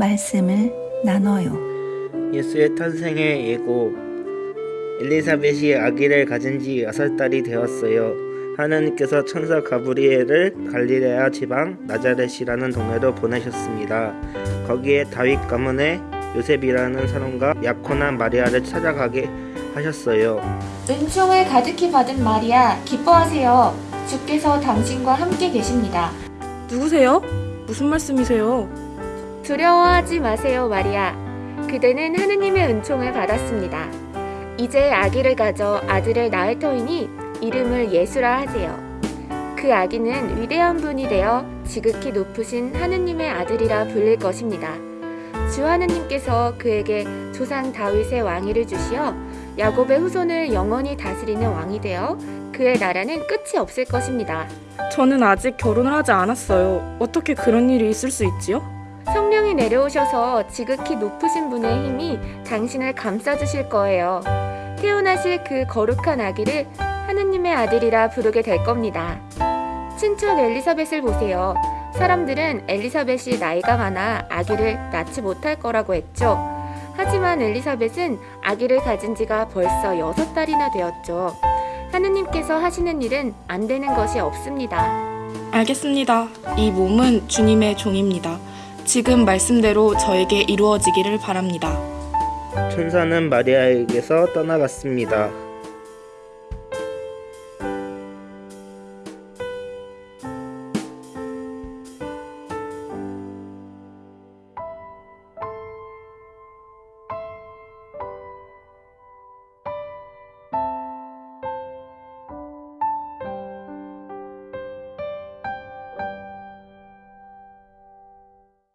말씀을 나눠요. 예수의 탄생의 예고 엘리사벳이 아기를 가진 지 여섯 달이 되었어요. 하나님께서 천사 가브리엘을 갈리레아 지방 나자렛이라는 동네로 보내셨습니다. 거기에 다윗 가문의 요셉이라는 사람과 약혼한 마리아를 찾아가게 하셨어요. 은총을 가득히 받은 마리아, 기뻐하세요. 주께서 당신과 함께 계십니다. 누구세요? 무슨 말씀이세요? 두려워하지 마세요, 마리아. 그대는 하느님의 은총을 받았습니다. 이제 아기를 가져 아들을 낳을 터이니 이름을 예수라 하세요. 그 아기는 위대한 분이 되어 지극히 높으신 하느님의 아들이라 불릴 것입니다. 주 하느님께서 그에게 조상 다윗의 왕위를 주시어 야곱의 후손을 영원히 다스리는 왕이 되어 그의 나라는 끝이 없을 것입니다. 저는 아직 결혼을 하지 않았어요. 어떻게 그런 일이 있을 수 있지요? 성령이 내려오셔서 지극히 높으신 분의 힘이 당신을 감싸주실 거예요. 태어나실 그 거룩한 아기를 하느님의 아들이라 부르게 될 겁니다. 친척 엘리사벳을 보세요. 사람들은 엘리사벳이 나이가 많아 아기를 낳지 못할 거라고 했죠. 하지만 엘리사벳은 아기를 가진 지가 벌써 여섯 달이나 되었죠. 하느님께서 하시는 일은 안 되는 것이 없습니다. 알겠습니다. 이 몸은 주님의 종입니다. 지금 말씀대로 저에게 이루어지기를 바랍니다. 천사는 마리아에게서 떠나갔습니다.